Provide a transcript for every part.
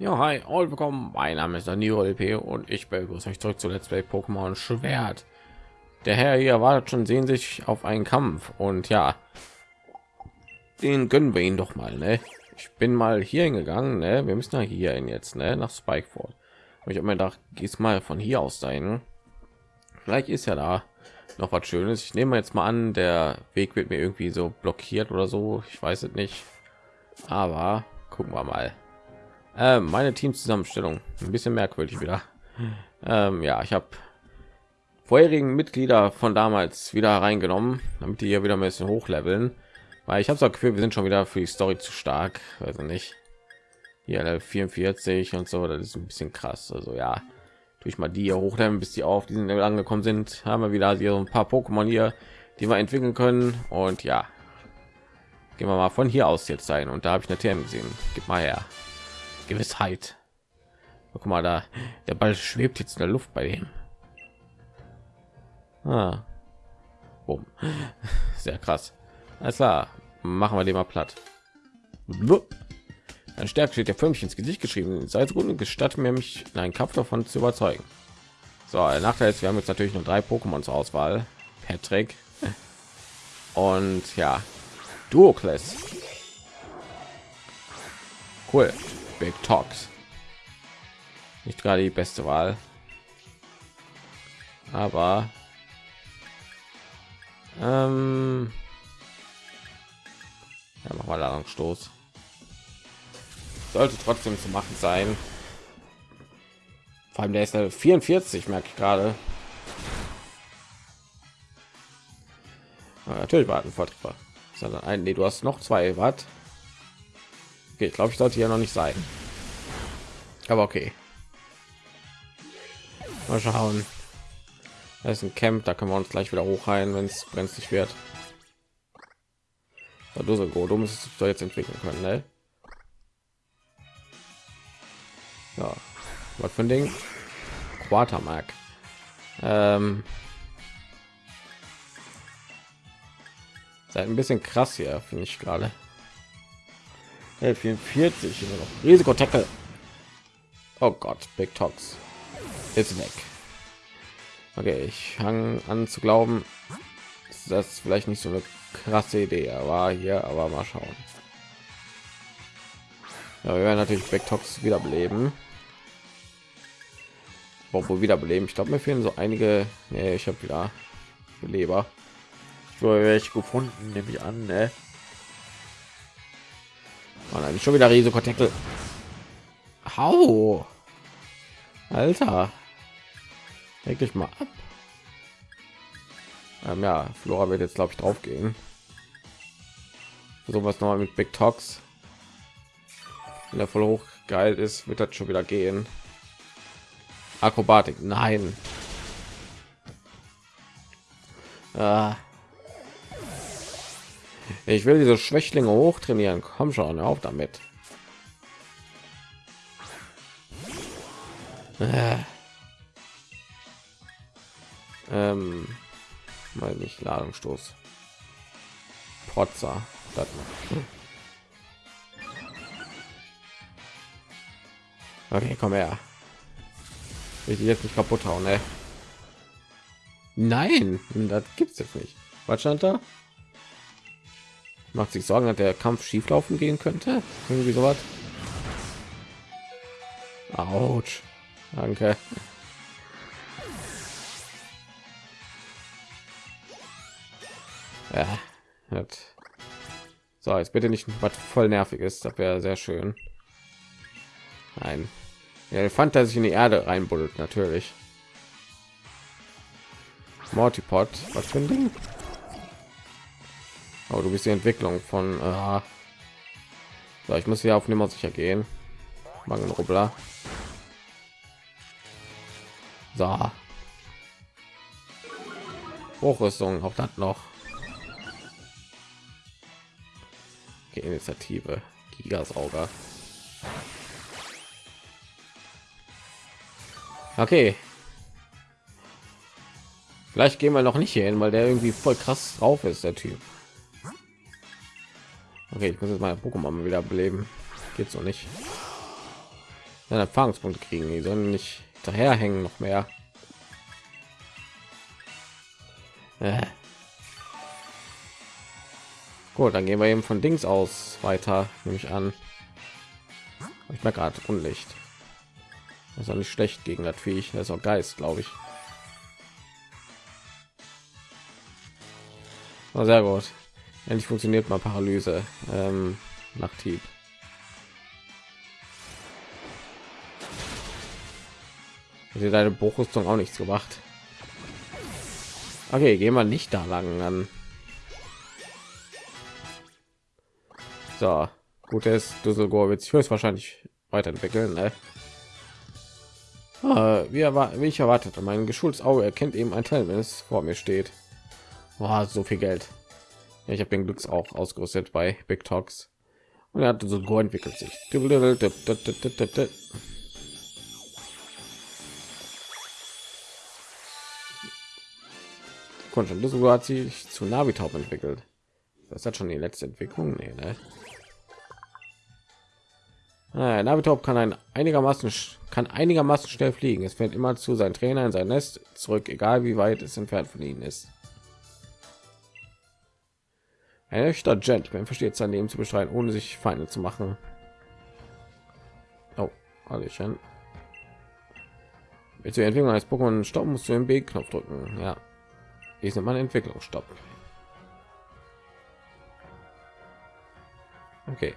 Ja, hi, und willkommen. Mein Name ist Danilo LP und ich begrüße euch zurück zu Let's Play Pokémon Schwert. Der Herr hier wartet schon sehen sich auf einen Kampf und ja, den gönnen wir ihn doch mal. Ne? Ich bin mal hier hingegangen. Ne? Wir müssen ja hier hin jetzt ne? nach Spikeford. Ich habe mir gedacht, gehst mal von hier aus dahin. Vielleicht ist ja da noch was Schönes. Ich nehme jetzt mal an, der Weg wird mir irgendwie so blockiert oder so. Ich weiß es nicht. Aber gucken wir mal. Äh, meine Teamzusammenstellung ein bisschen merkwürdig wieder. Ähm, ja, ich habe vorherigen Mitglieder von damals wieder reingenommen, damit die hier wieder ein bisschen hochleveln, weil ich habe das Gefühl, wir sind schon wieder für die Story zu stark, also nicht. Hier 44 und so, das ist ein bisschen krass. Also ja, durch mal die hier hochleveln, bis die auf diesen Level angekommen sind, haben wir wieder hier ein paar Pokémon hier, die wir entwickeln können und ja, gehen wir mal von hier aus jetzt sein und da habe ich eine TM gesehen. Gib mal her. Gewissheit. Guck mal da, der Ball schwebt jetzt in der Luft bei dem. Ah. Boom. Sehr krass. Alles klar, machen wir den mal platt. Ein Stärke steht der Förmchen ins Gesicht geschrieben. Sei so gut und gestatte mir mich in einen Kampf davon zu überzeugen. So, der Nachteil ist, wir haben jetzt natürlich nur drei Pokémon zur Auswahl. Patrick und ja, Duoclass. Cool. Big Talks. Nicht gerade die beste Wahl. Aber ähm, ja, mach mal Ladungsstoß. Sollte trotzdem zu machen sein. Vor allem der ist 44, merke ich gerade. natürlich warten Forttreffer. Sondern ein, nee, du hast noch zwei, was? Okay, ich glaube, ich sollte ja noch nicht sein. Aber okay. Mal schauen. Da ist ein Camp, da können wir uns gleich wieder hochheilen, wenn es brenzlig wird. Ja, du so gut, du musst es jetzt entwickeln können, ne? Ja, was für ein Ding? Quartermark. Ähm, Seid ein bisschen krass hier, finde ich gerade. 44 immer noch. Risiko-Tackle. Oh Gott, Big Tox ist weg. Okay, ich hang an zu glauben, das vielleicht nicht so eine krasse Idee, aber hier, aber mal schauen. Ja, wir werden natürlich Big Tox wiederbeleben. Obwohl wiederbeleben, ich glaube, mir fehlen so einige. Nee, ich habe wieder Leber. Ich welche gefunden, nehme ich an. Ne? Man eigentlich schon wieder Risikotackle. Hau. Alter. Leg dich mal ab. Ähm, ja, Flora wird jetzt glaube ich drauf gehen. So was noch mal mit Big Tox. Wenn der voll hoch geil ist, wird das schon wieder gehen. Akrobatik, nein. Ah. Ich will diese Schwächlinge hoch trainieren. Komm schon, auf damit. Äh. Ähm, mal nicht Ladungsstoß. Protzer. Das okay, komm her. Ich jetzt nicht kaputt hauen, ne? Nein, das gibt's jetzt nicht. Was stand da? Macht sich Sorgen, dass der Kampf schief laufen gehen könnte. Irgendwie sowas. Autsch. Danke. Ja. Hat. So, jetzt bitte nicht was voll nervig ist. Das wäre sehr schön. Nein. Der Elefant, der sich in die Erde reinbuddelt, natürlich. Mortipod, was für ein Ding? Aber du bist die Entwicklung von. Äh, so, ich muss hier auf Nummer sicher gehen. Mangelrubbler. So. Hochrüstung, auch das noch. Okay, Initiative. Gigasauger. Okay. Vielleicht gehen wir noch nicht hier hin, weil der irgendwie voll krass drauf ist, der Typ. Okay, ich muss jetzt meine Pokémon wieder beleben. Geht so nicht. seine Erfahrungspunkte kriegen. Die sollen nicht daherhängen noch mehr. Äh. Gut, dann gehen wir eben von Dings aus weiter, nehme ich an. Ich merke gerade Unlicht. Das ist auch nicht schlecht gegen das Viech. Das ist auch Geist, glaube ich. Oh, sehr gut. Endlich funktioniert mal Paralyse ähm, nach Tieb. Also deine Bruchrüstung auch nichts gemacht. Okay, gehen wir nicht da lang an. So, gutes Düsseldorf wird sich höchstwahrscheinlich weiterentwickeln. Ne? Ah, wie, wie ich erwartet, mein geschultes Auge erkennt eben ein Teil, wenn es vor mir steht. Boah, so viel Geld. Ich habe den Glücks auch ausgerüstet bei Big Talks. Und er hat so Go entwickelt sich. Das hat sich zu Navitop entwickelt. Das hat schon die letzte Entwicklung. Nee, ne? Ah, Navitop kann ein einigermaßen kann einigermaßen schnell fliegen. Es fällt immer zu sein Trainer in sein Nest zurück, egal wie weit es entfernt von ihnen ist. Ein echter Gentleman versteht sein Leben zu bestreiten, ohne sich Feinde zu machen. Oh. Willst du die Entwicklung eines Pokémon stoppen, musst du den B-Knopf drücken. Ja, ich nennt man Entwicklung stoppen. Okay.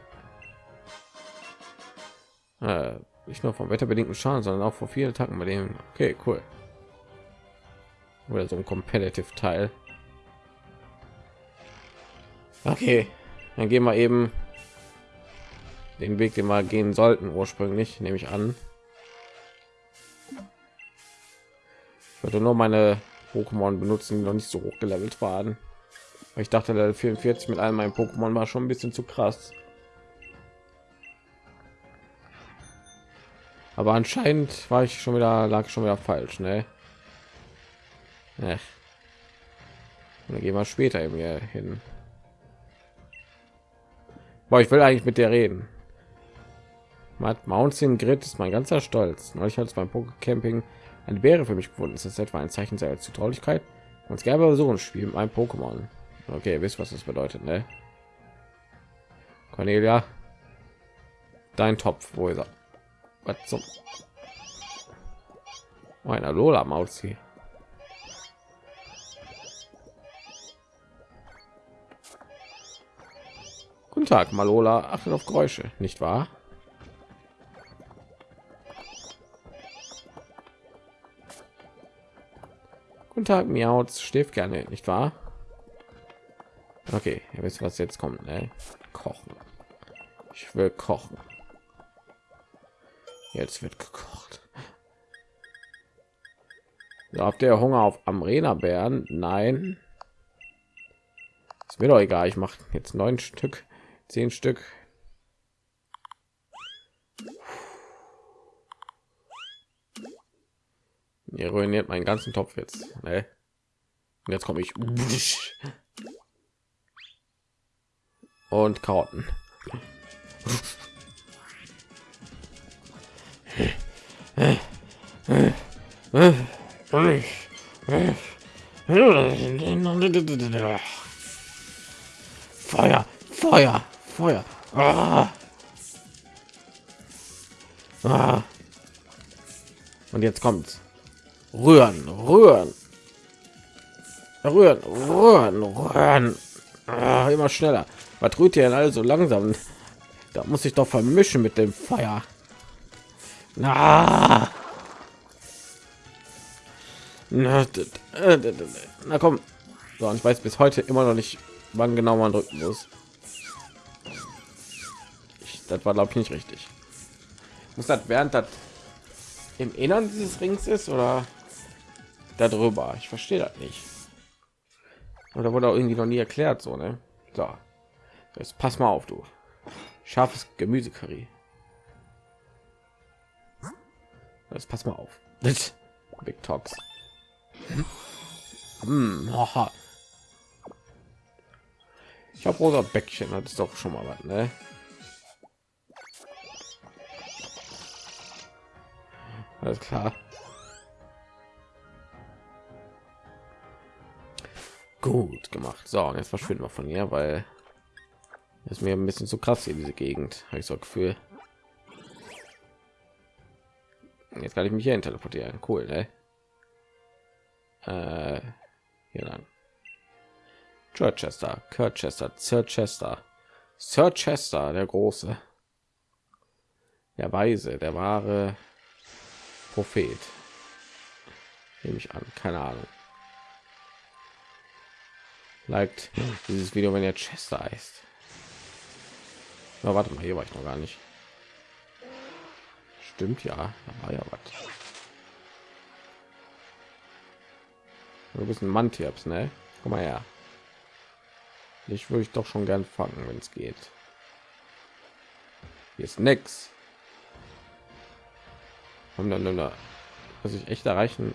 Äh, nicht nur vom wetterbedingten Schaden, sondern auch vor vielen Attacken bei dem. Okay, cool. Oder so ein competitive Teil. Okay, dann gehen wir eben den Weg, den wir gehen sollten ursprünglich, nehme ich an. Ich würde nur meine Pokémon benutzen, die noch nicht so hoch gelevelt waren. Ich dachte, der 44 mit all meinen Pokémon war schon ein bisschen zu krass. Aber anscheinend war ich schon wieder lag schon wieder falsch, ne? Ja. Dann gehen wir später eben hier hin. Boah, ich will eigentlich mit der reden. Matt Mountain Grid ist mein ganzer Stolz. Neulich hat es beim Pokécamping eine Beere für mich gefunden. Ist das etwa ein Zeichen seiner Zutraulichkeit? Uns gerne so ein Spiel mit einem Pokémon. Okay, wisst was das bedeutet, ne? Cornelia, dein Topf, wo ist er? Was zum? Meiner Lola Mauzi. Tag, Malola. Achtet auf Geräusche, nicht wahr? Guten Tag, Miauz. Schläft gerne, nicht wahr? Okay, ihr wisst, was jetzt kommt. Ne? Kochen. Ich will kochen. Jetzt wird gekocht. Ja, habt ihr Hunger auf Amrena Bären? Nein. Ist mir doch egal. Ich mache jetzt neun Stück, zehn Stück. Ihr ruiniert meinen ganzen Topf jetzt. Ne? Und jetzt komme ich. Und Karotten. Feuer, Feuer, Feuer. Ah. Ah. Und jetzt kommt's. Rühren rühren. Rühren rühren rühren. Ah, immer schneller. Was rührt ihr denn also langsam? Da muss ich doch vermischen mit dem feuer. Na. Na, na komm. So, ich weiß bis heute immer noch nicht wann genau man drücken muss das war glaube ich nicht richtig muss das während das im innern dieses rings ist oder darüber. Ich verstehe das nicht. Oder wurde auch irgendwie noch nie erklärt, so ne? So, jetzt pass mal auf, du scharfes Gemüsecurry. Jetzt pass mal auf. Big Talks. Hm, ich habe rosa Bäckchen, das ist doch schon mal was, ne? Alles klar. Gut gemacht. So, und jetzt verschwinden wir von hier, weil ist mir ein bisschen zu krass hier diese Gegend. Habe ich so ein Gefühl. Jetzt kann ich mich hier teleportieren. Cool, ne? Äh, hier lang. Chester, Kirchester, Chester, Sir Chester, der Große, der Weise, der wahre Prophet. Nehme ich an, keine Ahnung. Liked dieses Video, wenn ihr Chester heißt. Na, warte mal, hier war ich noch gar nicht. Stimmt ja, da war ja was. Du bist ein Mantiaps, ne? Komm mal her. Ich würde ich doch schon gern fangen, wenn es geht. Ist nix. Haben dann nur was ich echt erreichen.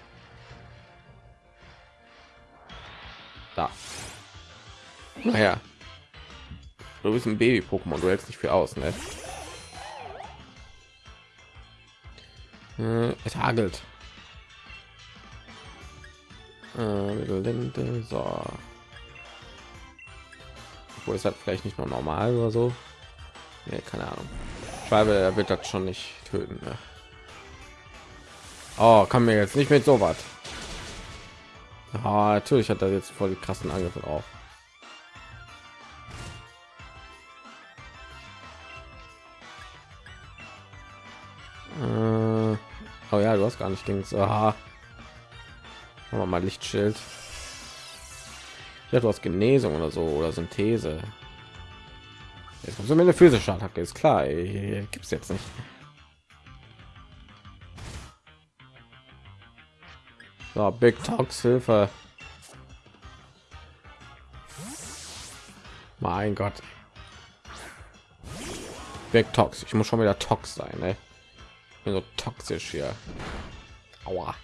Da. Naja. Du bist ein Baby-Pokémon, du hältst nicht viel aus, ne? Äh, es hagelt. Äh, so. Obwohl es hat vielleicht nicht nur normal oder so. Nee, keine Ahnung. Schreibe, er wird das schon nicht töten. Ne? Oh, kann mir jetzt nicht mit so was. Ah, natürlich hat er jetzt voll die krassen Angriffe drauf. Äh, oh ja, du hast gar nicht Dings. Aha. Machen mal Lichtschild. Ja, du hast Genesung oder so oder Synthese. Jetzt kommt so eine physische Attacke, ist klar. Gibt es jetzt nicht. So, Big Tox Hilfe. Mein Gott. Big Tox. Ich muss schon wieder Tox sein? Ich bin so toxisch hier. Aua.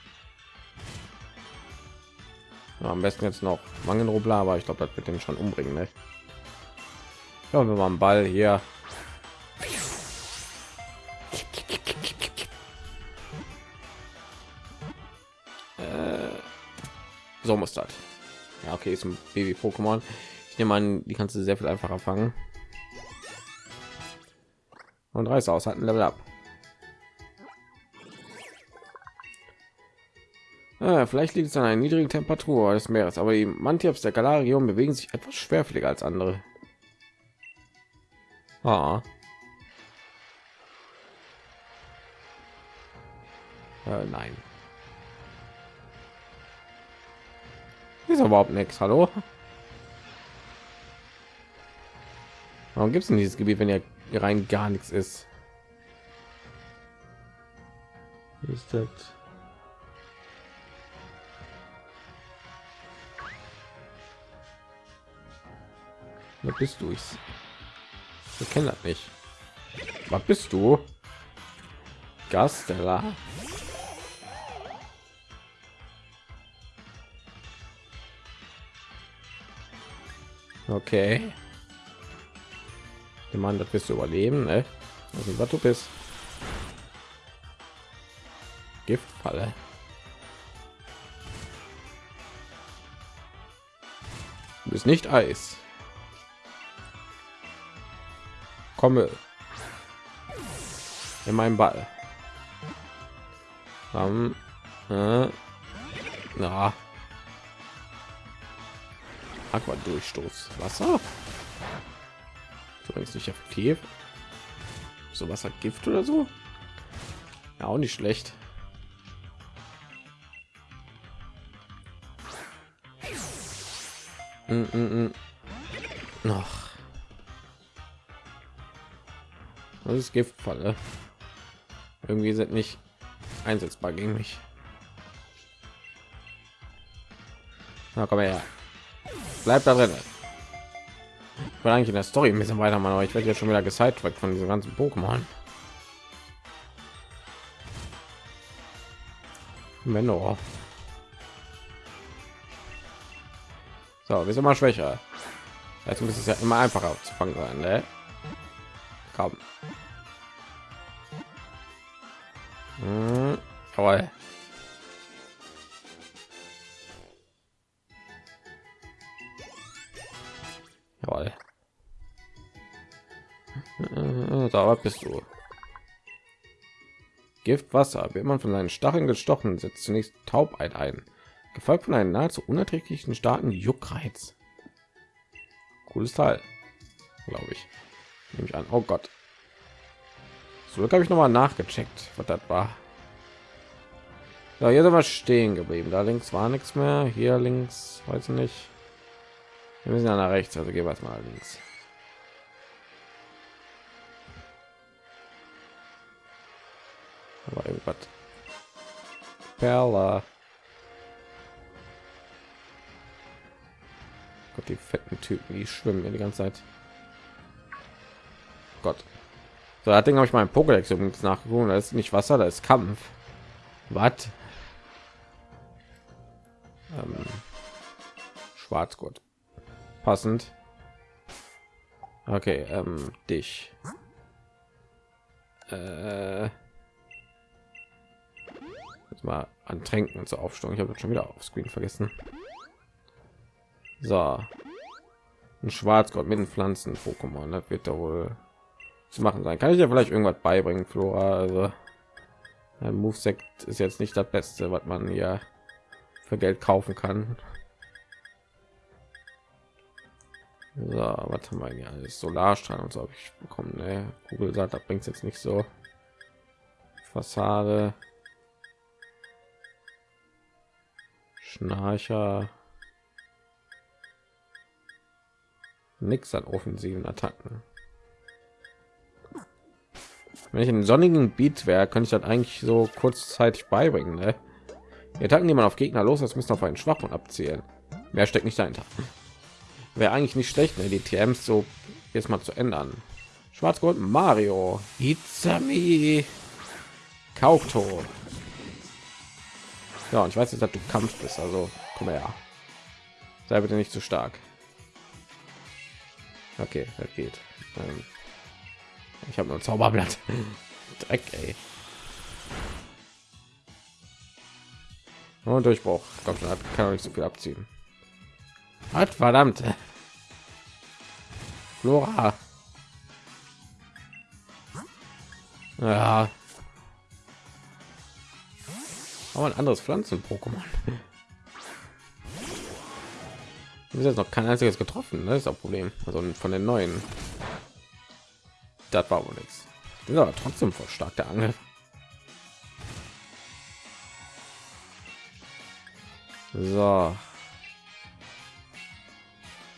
Ja, am besten jetzt noch Mangenrobler, aber ich glaube, das wird den schon umbringen. Ne? Ja, wir machen Ball hier. So muss das. Ja, okay, ist ein Baby-Pokémon. Ich nehme an, die kannst du sehr viel einfacher fangen. Und reiß aus, hat ein Level ab. Ah, vielleicht liegt es an einer niedrigen Temperatur des Meeres, aber die Mantiaps der Galarion bewegen sich etwas schwerfälliger als andere. Ah. Äh, nein. Ist überhaupt nichts. Hallo? Warum gibt es in dieses Gebiet, wenn ja rein gar nichts ist? Ist das? Wer bist du? Ich, ich kenne das nicht. Was bist du? Gastella. Okay. Ich meine, das wirst du überleben, ne? Also, was du bist. Giftfalle. Du bist nicht Eis. komme in meinen Ball. Um, äh, na. Aqua Durchstoß. Wasser. ist nicht effektiv. So was hat Gift oder so? Ja, auch nicht schlecht. Mm -mm -mm. Noch. Das ist Giftfalle. Irgendwie sind nicht einsetzbar gegen mich. Na komm her. Bleib da drin. Ich eigentlich in der Story ein bisschen weitermachen, aber ich werde jetzt schon wieder gesidetrackt von diesen ganzen Pokémon. Menno. So, wir sind mal schwächer. Jetzt muss es ja immer einfacher zu fangen sein, ne? Komm. Hm. Jawohl. Was bist du. Giftwasser. Wird man von seinen Stacheln gestochen, setzt zunächst Taubheit ein, gefolgt von einem nahezu unerträglichen starken Juckreiz. Cooles Teil, glaube ich. Nehme ich an. Oh Gott. So habe ich noch mal nachgecheckt, was das war. Ja, hier sind wir stehen geblieben. Da links war nichts mehr. Hier links, weiß ich nicht. Wir müssen ja nach rechts, also gehen wir jetzt mal links. Aber irgendwas. Perla. Gott, die fetten Typen, die schwimmen hier die ganze Zeit. Gott. So, das Ding habe ich meinen Pokédex übrigens nachgeguckt. Da ist nicht Wasser, da ist Kampf. Was? Ähm, Schwarzgurt. Passend. Okay, ähm, dich. Äh, jetzt mal an Tränken und so aufstellen. Ich habe schon wieder auf Screen vergessen. So. Ein Schwarzgott mit den Pflanzen Pokémon. Das wird da wohl zu machen sein. Kann ich ja vielleicht irgendwas beibringen, Flora. Also ein Moveset ist jetzt nicht das Beste, was man hier für Geld kaufen kann. So, was haben wir hier alles? Solarstrahl und so habe ich bekommen. Ne? Google sagt, das bringt jetzt nicht so. Fassade. Schnarcher. Nix an offensiven Attacken. Wenn ich einen sonnigen Beat wäre, könnte ich das eigentlich so kurzzeitig beibringen. Ne? Die Attacken, die man auf Gegner los ist, müssen auf einen Schwachpunkt abzielen. Mehr steckt nicht dahinter. Wäre eigentlich nicht schlecht, ne? die TMs so jetzt mal zu ändern. Schwarz-Gold Mario. Itzami. Kaukto. Ja, und ich weiß dass du Kampf bist, also komm her. Sei bitte nicht zu stark. Okay, das geht. Ähm, ich habe nur ein Zauberblatt. Dreck, ey. Und Durchbruch. Kommt schon, kann nicht so viel abziehen. Hat verdammt. Flora. Ja. Aber ein anderes Pflanzen-Pokémon. ist jetzt noch kein einziges getroffen, ne? das ist das Problem. Also von den neuen. Das war wohl nichts. Ist trotzdem voll stark der Angel. So.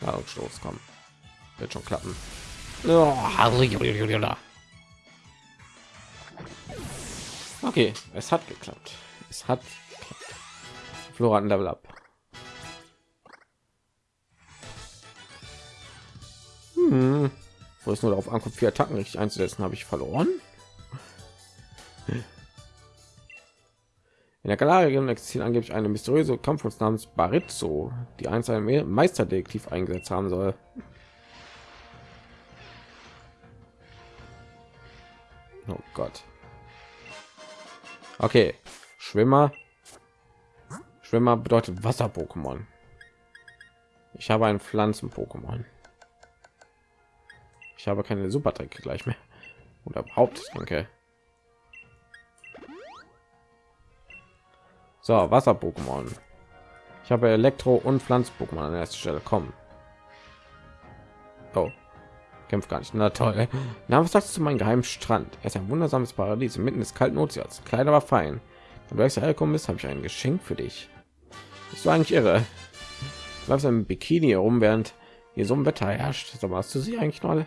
Ladungsstoß, komm. Wird schon klappen. Okay, es hat geklappt. Es hat ein Level up. Hm. Wo es nur darauf ankommt, vier Attacken richtig einzusetzen, habe ich verloren. In der Galerie existiert angeblich eine mysteriöse Kampfforce namens Barizzo, die einst ein Meisterdetektiv eingesetzt haben soll. Oh Gott. Okay, Schwimmer. Schwimmer bedeutet Wasser-Pokémon. Ich habe ein Pflanzen-Pokémon. Ich habe keine Supertrick gleich mehr. Oder überhaupt, danke. So, Wasser-Pokémon. Ich habe Elektro- und Pflanz-Pokémon an erster Stelle. Kommen. Oh, kämpft gar nicht. Na toll. Na, was sagst du zu meinem geheimen Strand? Er ist ein wundersames Paradies inmitten des kalten Ozeans. Klein, aber fein. Wenn du extra hergekommen bist, habe ich ein Geschenk für dich. Bist du eigentlich irre? Du läufst im Bikini herum, während hier so ein Wetter herrscht. So hast du sie eigentlich mal?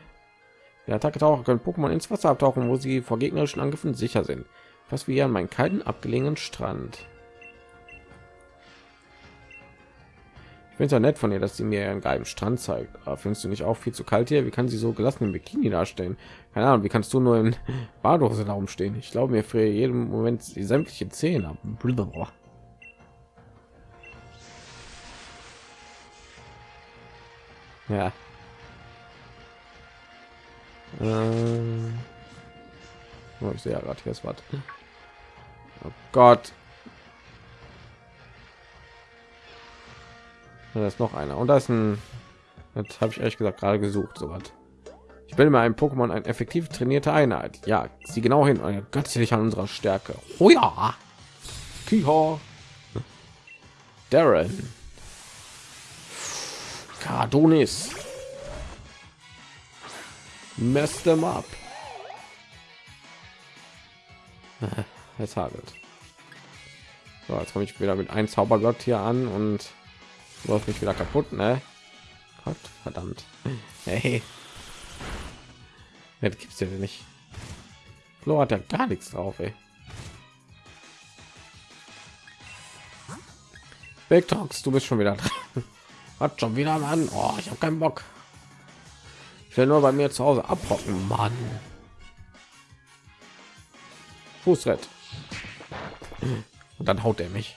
Der Attacke-Taucher können Pokémon ins Wasser abtauchen, wo sie vor gegnerischen Angriffen sicher sind. Fast wie an meinen kalten, abgelegenen Strand. Finde es ja nett von ihr, dass sie mir einen geilen Strand zeigt. Aber findest du nicht auch viel zu kalt hier? Wie kann sie so gelassen im Bikini darstellen? Keine Ahnung, wie kannst du nur in Badehose da rumstehen? Ich glaube mir für jeden Moment die sämtliche Zähne. Blablabla. Ja. Ähm. Oh, ich sehe ja gerade hier ist was. Oh Gott. Da ist noch einer und da ist ein. Das habe ich ehrlich gesagt gerade gesucht, so was. Ich will mir ein Pokémon eine effektiv trainierte Einheit. Ja, sie genau hin. Göttlich an unserer Stärke. Oh ja. Kiha. Darren. Cardonis. Mess them up. Es hagelt. So, jetzt komme ich wieder mit einem Zaubergott hier an und läuft mich wieder kaputt, ne? Gott, verdammt. Hey. Das gibt's ja nicht. Flo hat ja gar nichts drauf, ey. Big Talks, du bist schon wieder dran. Hat schon wieder Mann. Oh, ich habe keinen Bock. Ich will nur bei mir zu Hause abhocken, Mann. Fußrett. Und dann haut er mich.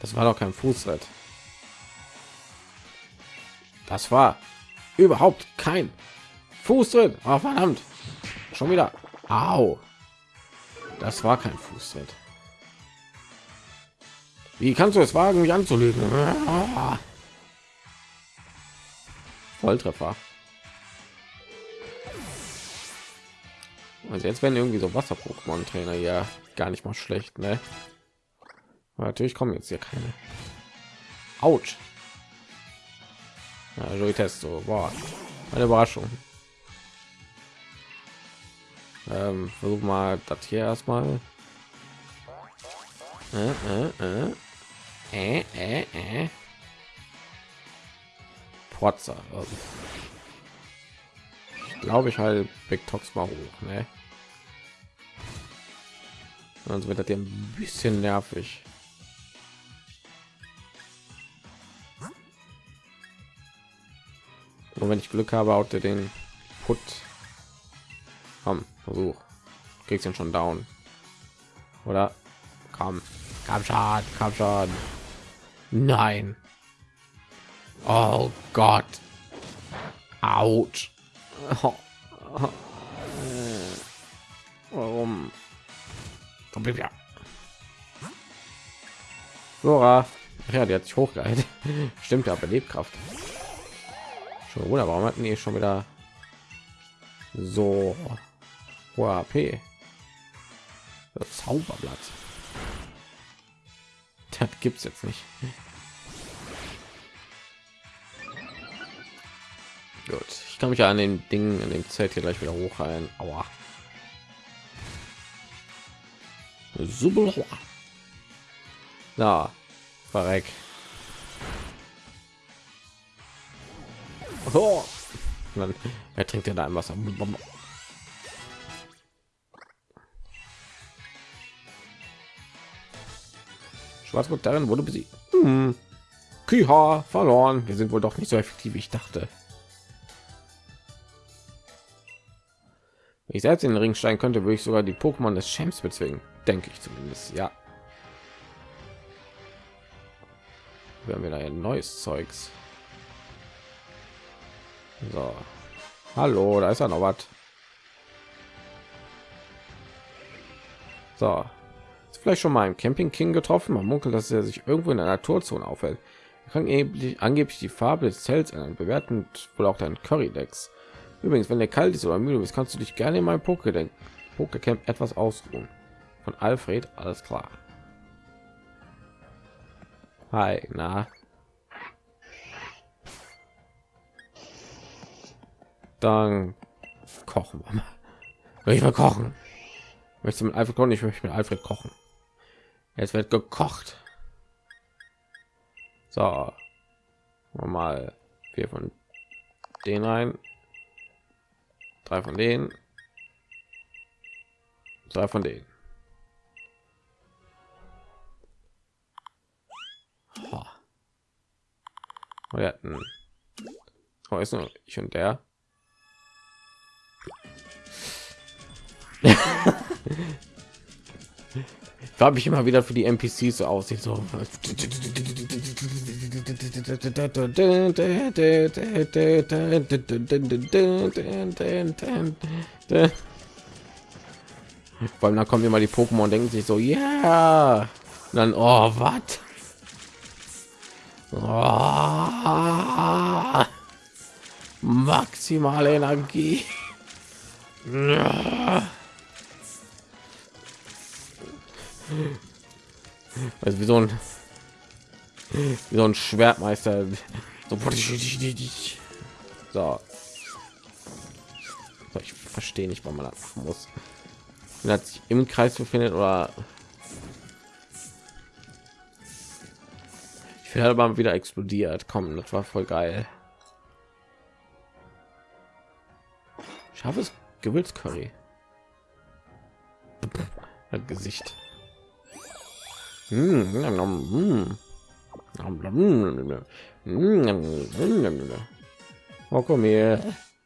Das war doch kein Fußrett. Das war überhaupt kein Fußtritt. Oh, verdammt. Schon wieder. Au. Das war kein Fußtritt. Wie kannst du es wagen, mich anzulügen? Volltreffer. Also jetzt werden irgendwie so Wasser-Pokémon-Trainer ja gar nicht mal schlecht, ne? Aber natürlich kommen jetzt hier keine. Autsch. Ja, Joey Testo, boah, eine Überraschung. Ähm, versuch mal das hier erstmal. Äh, äh, äh. Äh, äh, äh. Potzer. Also. Ich glaube, ich halt Big Tox mal hoch, ne? Sonst wird das hier ein bisschen nervig. Und wenn ich Glück habe, haut er den Put. Komm, Versuch. Kriegst ihn schon down. Oder? Komm. Komm schon, komm schon. Nein. Oh Gott. Autsch. Warum? Komm, ja. Flora. Ja, die hat sich hochgehalten. Stimmt ja, Belebkraft. Schon oder warum hatten die schon wieder so AP? Das Zauberblatt. Das gibt's jetzt nicht. Gut, ich kann mich an den Dingen in dem Zelt hier gleich wieder hochheilen. Aua. Super. Na, verreck. Oh. Dann, er trinkt ja da ein Wasser. Schwarzburg darin wurde besiegt. Hm. Kiha verloren. Wir sind wohl doch nicht so effektiv, wie ich dachte. Wenn ich selbst in den Ring steigen könnte, würde ich sogar die Pokémon des Champs bezwingen. Denke ich zumindest. Ja. Wir haben wieder ein neues Zeugs. So. Hallo, da ist ja noch was. So. Ist vielleicht schon mal ein Camping King getroffen. Man munkelt, dass er sich irgendwo in der Naturzone aufhält. Er kann angeblich, die Farbe des Zelts ändern, bewerten wohl auch dein Currydex. Übrigens, wenn der kalt ist oder müde bist, kannst du dich gerne in meinem Poké Pokécamp etwas ausruhen. Von Alfred, alles klar. Hi, na, Dann kochen wir mal. Ich will kochen. Möchte mit Alfred kochen? Ich möchte mit Alfred kochen. Jetzt wird gekocht. So. Mal vier von den rein. Drei von denen. Zwei von denen. Wir hatten. Oh, ist nur ich und der. Habe ich immer wieder für die NPCs so aussieht so. Allem dann kommen immer die Pokémon und denken sich so ja. Yeah. dann oh was? Oh, maximale Energie also wie so ein wie so ein Schwertmeister. So. so. ich verstehe nicht warum man das muss. Wenn er sich im Kreis befindet oder. Ich werde aber wieder explodiert. Kommen das war voll geil. Scharfes Gewürzcurry Gesicht Oh, komm hier.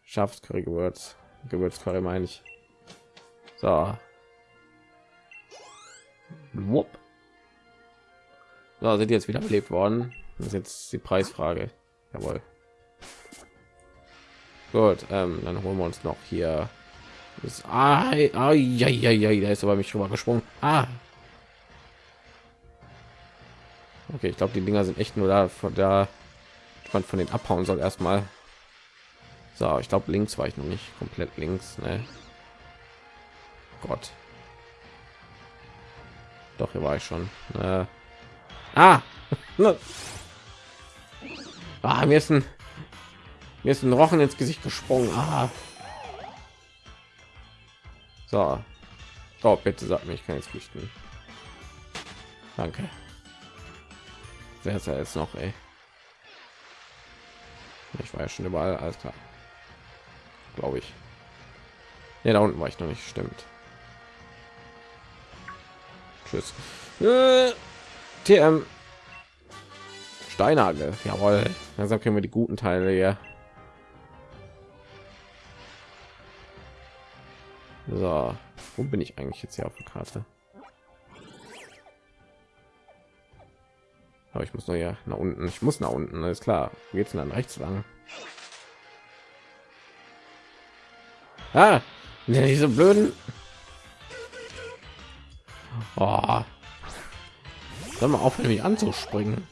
Schafscurry Gewürz. Gewürzcurry meine ich. So. Wupp. So, sind jetzt wieder belebt worden. Das ist jetzt die Preisfrage. Jawohl. Gut, ähm, dann holen wir uns noch hier. Das, ah, ah, ja, ja, ja, da ist aber mich rüber gesprungen. Ah, Okay, ich glaube, die Dinger sind echt nur da, von da man von den abhauen soll erstmal. So, ich glaube, links war ich noch nicht komplett links. Ne? Gott. Doch, hier war ich schon. Äh. Ah! ah, mir ist ein mir ist ein Rochen ins Gesicht gesprungen. Ah. So. Oh, bitte sag mir, ich kann jetzt flüchten. Danke. Wer ist er jetzt noch, ey? Ich war ja schon überall, alles klar. Glaube ich. Ja, da unten war ich noch nicht, stimmt. Tschüss. Äh, TM. Steinhagel, jawohl. Langsam können wir die guten Teile hier. So, wo bin ich eigentlich jetzt hier auf der Karte? Aber ich muss noch ja nach unten. Ich muss nach unten, alles klar. Geht's dann rechts lang? Ah, diese blöden. Oh. Soll mal aufhören, mich anzuspringen.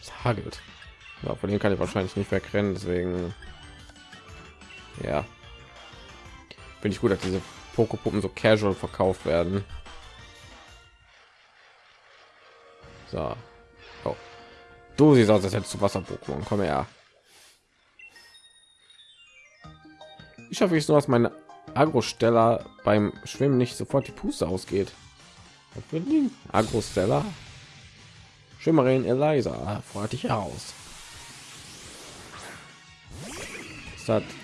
Es hagelt. Ja, von dem kann ich wahrscheinlich nicht wegrennen, deswegen ja. Finde ich gut, dass diese Pokepuppen so casual verkauft werden. So. Oh. Du siehst aus, als hättest du Wasser-Pokémon. Komm her. Ich schaffe ich so, dass meine Agro-Steller beim Schwimmen nicht sofort die Puste ausgeht. Agro-Steller. Schimmerin Eliza, freut dich. Das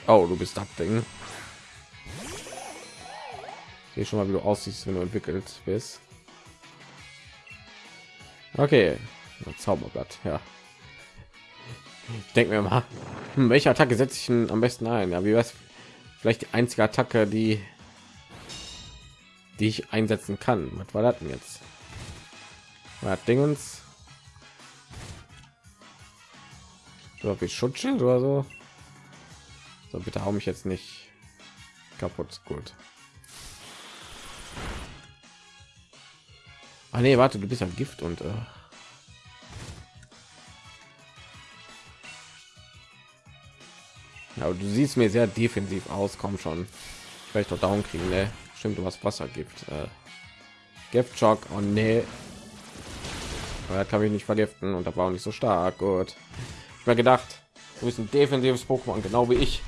oh, du bist das Ding. Hier schon mal, wie du aussiehst, wenn du entwickelt bist. Okay, Zauberblatt, ja. Denken wir mal, hm, welche Attacke setze ich denn am besten ein? Ja, wie was? Vielleicht die einzige Attacke, die die ich einsetzen kann. Was war das denn jetzt? War Dingens? So wie Schutzschild oder so? So bitte hau mich jetzt nicht kaputt. Gut. Ah, nee, warte, du bist ja Gift und äh ja, du siehst mir sehr defensiv aus. Komm schon, vielleicht doch down kriegen. Ne? Stimmt, du hast Wassergift. Äh Gift Shock. Oh nee. Aber kann ich nicht vergiften und da war auch nicht so stark. Gut. Ich mir gedacht, du bist ein defensives Pokémon, genau wie ich.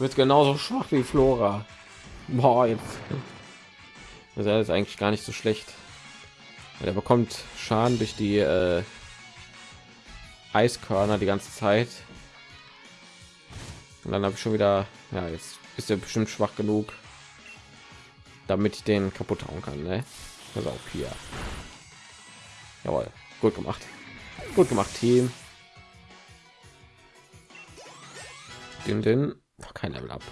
Bist genauso schwach wie Flora. Boah, jetzt er ist eigentlich gar nicht so schlecht. Er bekommt Schaden durch die äh, Eiskörner die ganze Zeit. Und dann habe ich schon wieder, ja, jetzt ist er bestimmt schwach genug, damit ich den kaputt hauen kann. Ne? Also auch hier. Jawohl, gut gemacht. Gut gemacht, Team. Den, den, kein Level ab.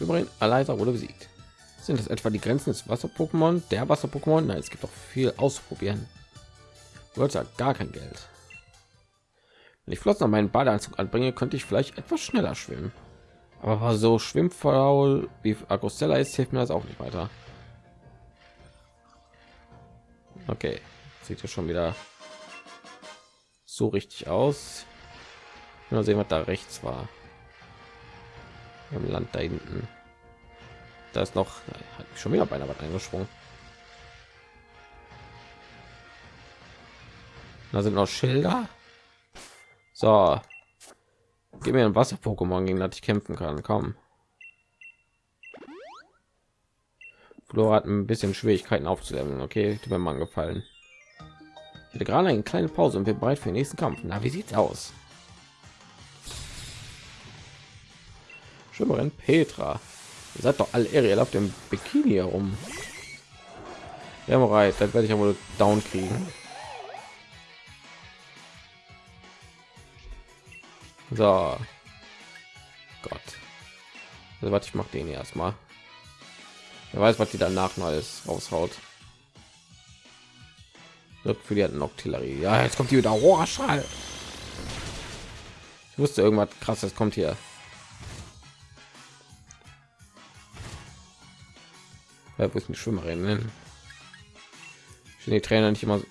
Übrigens, Alisa wurde besiegt. Sind das etwa die Grenzen des Wasser-Pokémon? Der Wasser-Pokémon? Nein, es gibt auch viel ausprobieren. Ja gar kein Geld. Wenn ich Flossen an meinen Badeanzug anbringe, könnte ich vielleicht etwas schneller schwimmen. Aber so schwimmfaul wie Agostella ist, hilft mir das auch nicht weiter. Okay, sieht ja schon wieder so richtig aus. Mal sehen, was da rechts war. Im Land da hinten. Da ist noch hat schon wieder beinahe was eingesprungen. Da sind noch Schilder. So, gib mir ein Wasser-Pokémon, gegen das ich kämpfen kann. Komm. Flora hat ein bisschen Schwierigkeiten aufzulernen. Okay, tut mir mal gefallen. Ich hatte gerade eine kleine Pause und bin bereit für den nächsten Kampf. Na, wie sieht's aus? Schwimmerin Petra. Ihr seid doch alle Ariel auf dem Bikini herum. Ja, bereit. Dann werde ich ja wohl down kriegen. So. Gott. Also, was ich mache den erstmal. Wer weiß, was die danach neues raushaut. Für die hatten Artillerie. Ja, jetzt kommt die wieder. Oh, Schall. Ich wusste irgendwas krasses kommt hier. Ja, wo ist die Schwimmerin? Ne? die Trainer nicht immer. So.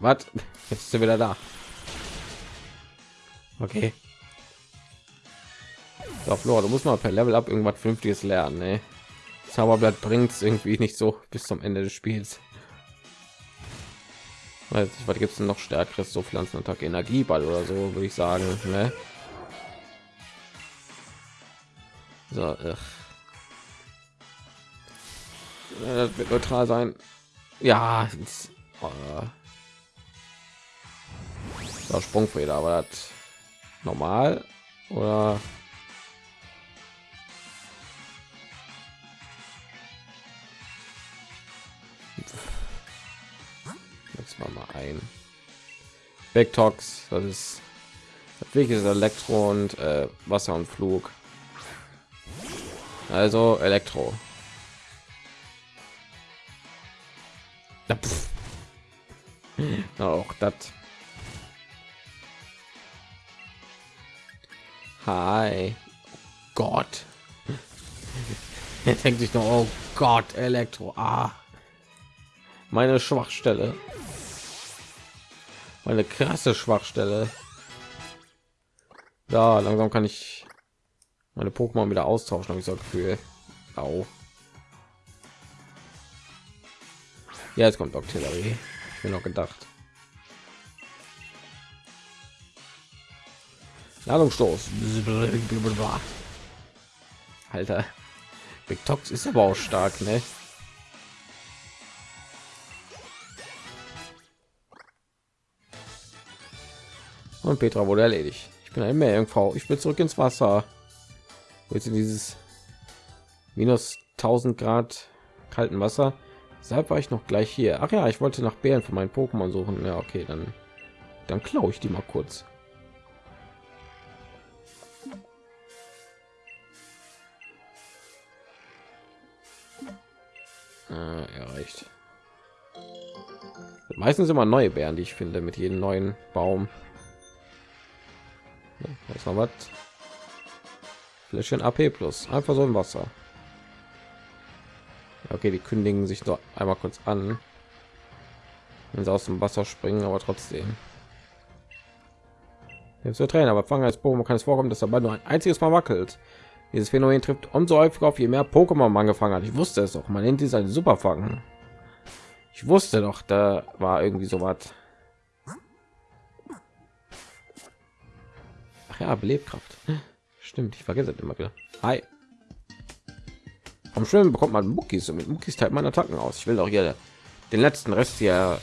Was? Jetzt ist er wieder da. Okay. So, Flora, du musst mal per Level up irgendwas Vernünftiges lernen. Ne? Zauberblatt bringt es irgendwie nicht so bis zum Ende des Spiels. Weiß nicht, was gibt es noch stärkeres so Pflanzenattacke Energieball oder so würde ich sagen. Ne? So, ach. Das wird neutral sein. Ja, oh. so, Sprungfeder, aber das normal oder jetzt mal mal ein Backtox, das ist das Elektro und äh, Wasser und Flug. Also Elektro. Auch das. Hi. Gott. Er denkt sich noch, oh Gott, Elektro. Ah. Meine Schwachstelle. Meine krasse Schwachstelle. Da, langsam kann ich meine Pokémon wieder austauschen, habe ich so Gefühl. Au. Ja, jetzt kommt Artillerie. Ich bin noch gedacht. Ladungsstoß. Alter. Big Tox ist aber auch stark, ne? Und Petra wurde erledigt. Ich bin ein Meerjungfrau. Ich will zurück ins Wasser. Jetzt in dieses minus 1000 Grad kalten Wasser. Deshalb war ich noch gleich hier. Ach ja, ich wollte nach Bären für meinen Pokémon suchen. Ja, okay, dann dann klaue ich die mal kurz. Äh, erreicht. Meistens immer neue Bären, die ich finde, mit jedem neuen Baum. Ja, noch was. Fläschchen AP plus. Einfach so im Wasser. Okay, die kündigen sich doch einmal kurz an, wenn sie aus dem Wasser springen, aber trotzdem. Jetzt zu Trainer, aber fangen als Pokémon kann es vorkommen, dass er nur ein einziges Mal wackelt. Dieses Phänomen trifft umso häufiger auf, je mehr Pokémon man gefangen hat. Ich wusste es doch. Man nennt dies ein Superfangen. Ich wusste doch, da war irgendwie so was. Ja, Belebkraft. Stimmt, ich vergesse immer wieder. Hi. Vom Schwimmen bekommt man Muckis und mit Muckis teilt man Attacken aus. Ich will auch hier den letzten Rest hier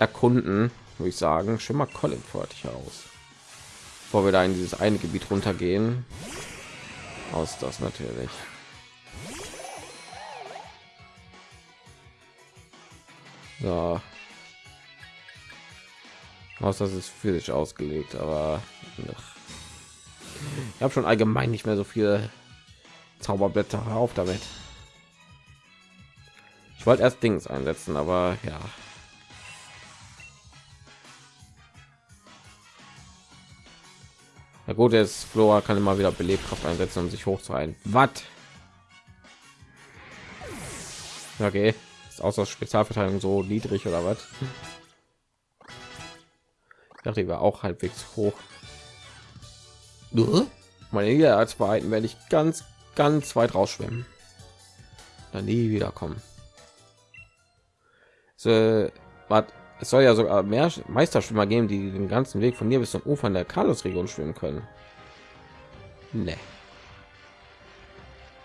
erkunden, würde ich sagen. Schimmer Colin fertig aus. Bevor wir da in dieses eine Gebiet runtergehen. Aus das natürlich. So. Aus das ist physisch ausgelegt, aber ich habe schon allgemein nicht mehr so viel Zauberblätter auf damit. Ich wollte erst Dings einsetzen, aber ja. Na gut, ist Flora kann immer wieder Belebkraft einsetzen, um sich hochzuhalten. Was? Okay, ist außer Spezialverteidigung so niedrig oder was? Ich dachte, die war auch halbwegs hoch. Meine Niederlagsverhalten werde ich ganz, ganz weit rausschwimmen. Dann nie wiederkommen. So, was es soll ja sogar mehr Meisterschwimmer geben, die den ganzen Weg von hier bis zum Ufer in der Carlos-Region schwimmen können. Nee.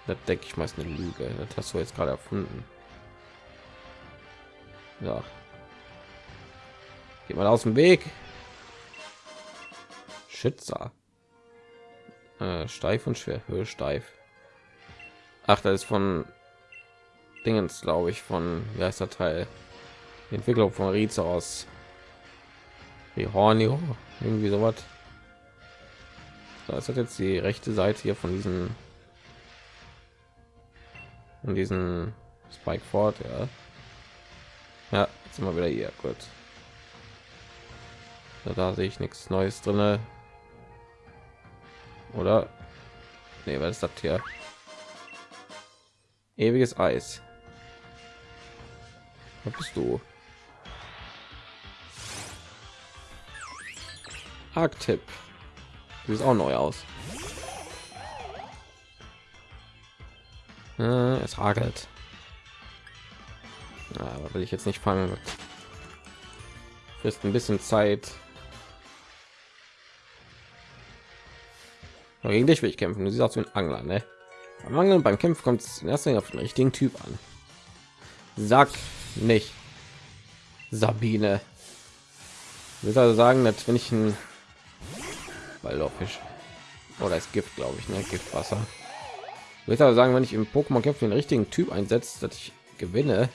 Das denke ich meist eine Lüge. Das hast du jetzt gerade erfunden. Ja. Geht mal aus dem Weg. Schützer. Äh, steif und schwer. Höhe steif. Ach, das ist von Dingens, glaube ich, von wie heißt der Teil? Die Entwicklung von Rize aus wie Hornio, irgendwie so was. Da ist jetzt die rechte Seite hier von diesen und diesen Spike Fort, ja. Ja, jetzt sind wir wieder hier, gut. Da, da sehe ich nichts Neues drin. Oder? Nee, was ist das hier? Ewiges Eis. Was bist du? Arctip. Sieht auch neu aus. Äh, es hagelt. Aber will ich jetzt nicht fangen. Frisst ein bisschen Zeit. Aber gegen dich will ich kämpfen. Du siehst auch wie ein Angler, ne? Beim Angeln beim Kämpfen kommt es Linie auf den richtigen Typ an. Sag nicht. Sabine. Ich will also sagen, dass wenn ich ein Ballfisch oder ist Gift, glaube ich, ne? Giftwasser. Ich würde aber sagen, wenn ich im Pokémon Kämpfe den richtigen Typ einsetzt, dass ich gewinne.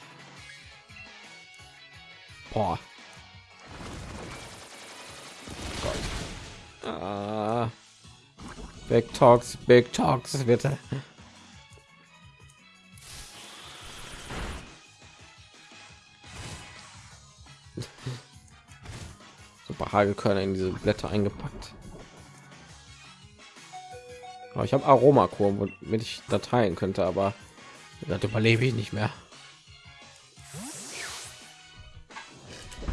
Boah. Ah. Big Talks, Big Talks, bitte. Super Hagelkörner in diese Blätter eingepackt. Aber ich habe Aromakur, womit ich Dateien könnte, aber das überlebe ich nicht mehr.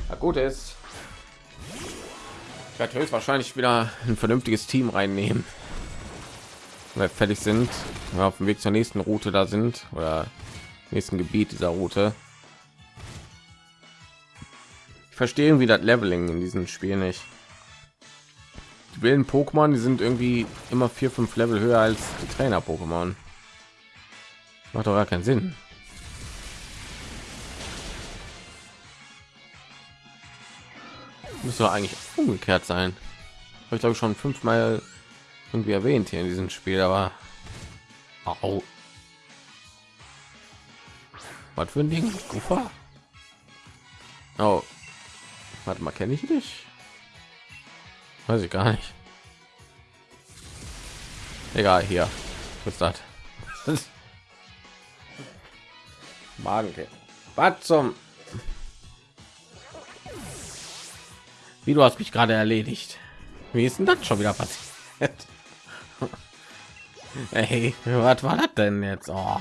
Na gut ist, ich werde wahrscheinlich wieder ein vernünftiges Team reinnehmen, weil fertig sind, wir auf dem Weg zur nächsten Route da sind oder nächsten Gebiet dieser Route. Verstehe wie das Leveling in diesem Spiel nicht die wilden Pokémon, die sind irgendwie immer vier, fünf Level höher als die Trainer Pokémon. Macht doch gar keinen Sinn. Müsste eigentlich umgekehrt sein. Habe ich glaube schon fünfmal irgendwie erwähnt hier in diesem Spiel, aber Au. Was für ein Ding? Oh. Warte mal, kenne ich dich? Weiß ich gar nicht. Egal, hier. Was ist das? Magenke. Was zum? Wie du hast mich gerade erledigt. Wie ist denn das schon wieder passiert? Hey, was war das denn jetzt? Oh.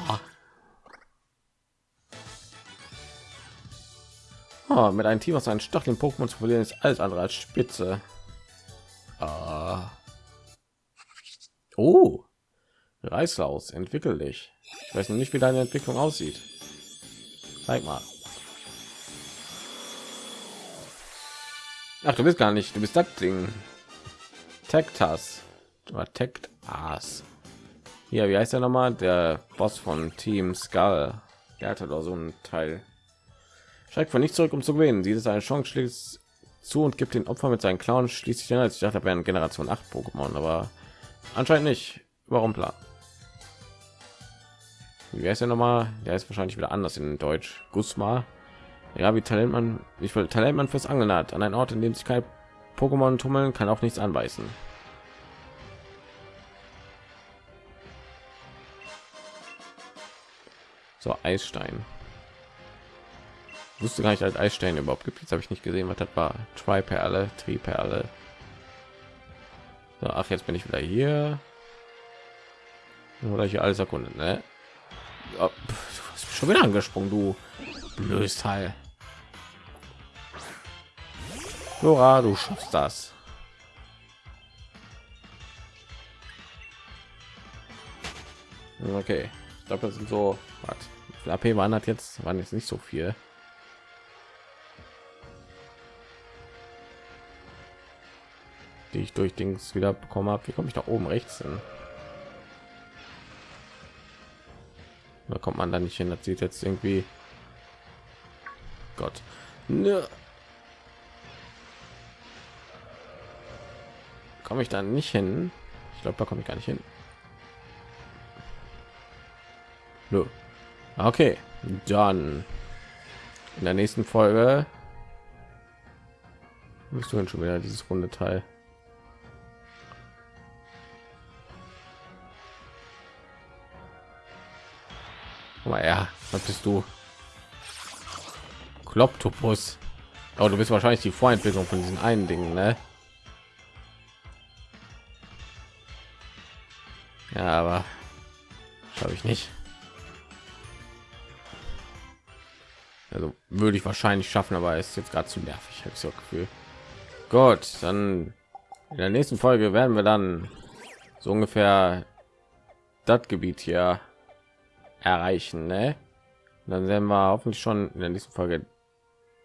Oh, mit einem Team aus einem Stacheln Pokémon zu verlieren ist alles andere als Spitze. Ah. Oh, Reißlaus, entwickel dich. Ich weiß noch nicht, wie deine Entwicklung aussieht. Zeig mal. Ach, du bist gar nicht. Du bist das Ding. Tektas. Tektas. Ja, wie heißt er noch mal? Der Boss von Team Skull. Der hatte doch so ein Teil. Schreibt von nicht zurück, um zu gewinnen. Ist eine Chance, schließt zu und gibt den Opfer mit seinen Clown schließlich als ich dachte, wären Generation 8 Pokémon, aber anscheinend nicht. Warum klar? Wie heißt der nochmal? Der ist wahrscheinlich wieder anders in Deutsch. Gusma. Ja, wie Talent man, wie viel Talent man fürs Angeln hat. An einen Ort, in dem sich kein Pokémon tummeln, kann auch nichts anbeißen. So Eisstein. Wusste gar nicht, als Eisstein überhaupt gibt. Jetzt habe ich nicht gesehen, was das war. Tri-Perle, Tri-Perle. So, ach, jetzt bin ich wieder hier. Oder hier alles erkundet, ne? Oh, pff, schon wieder angesprungen, du blödes Teil. Flora, du schaffst das. Okay, ich glaube, das sind so. Was? AP waren hat jetzt waren jetzt nicht so viel. Die ich durch Dings wieder bekommen habe. Wie komme ich da oben rechts hin? Da kommt man da nicht hin. Das sieht jetzt irgendwie Gott. Ne. Komme ich da nicht hin? Ich glaube, da komme ich gar nicht hin. Nö. Okay, dann in der nächsten Folge bist du schon wieder dieses runde Teil. Mal ja was bist du? Kloptopus. Aber du bist wahrscheinlich die vorentwicklung von diesen einen dingen ne? ja aber habe ich nicht. Also würde ich wahrscheinlich schaffen aber ist jetzt gerade zu nervig habe ich so gefühl. Gut dann in der nächsten folge werden wir dann so ungefähr das gebiet hier erreichen ne? dann werden wir hoffentlich schon in der nächsten folge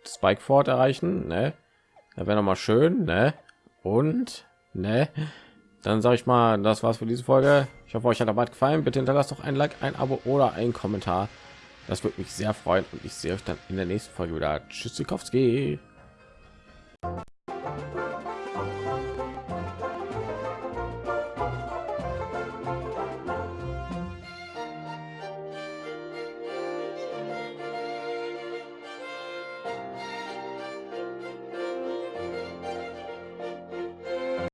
spike fort erreichen ne? da wäre noch mal schön ne? und ne? dann sage ich mal das war's für diese folge ich hoffe euch hat dabei gefallen bitte hinterlasst doch ein like ein abo oder ein kommentar das würde mich sehr freuen und ich sehe euch dann in der nächsten folge wieder tschüss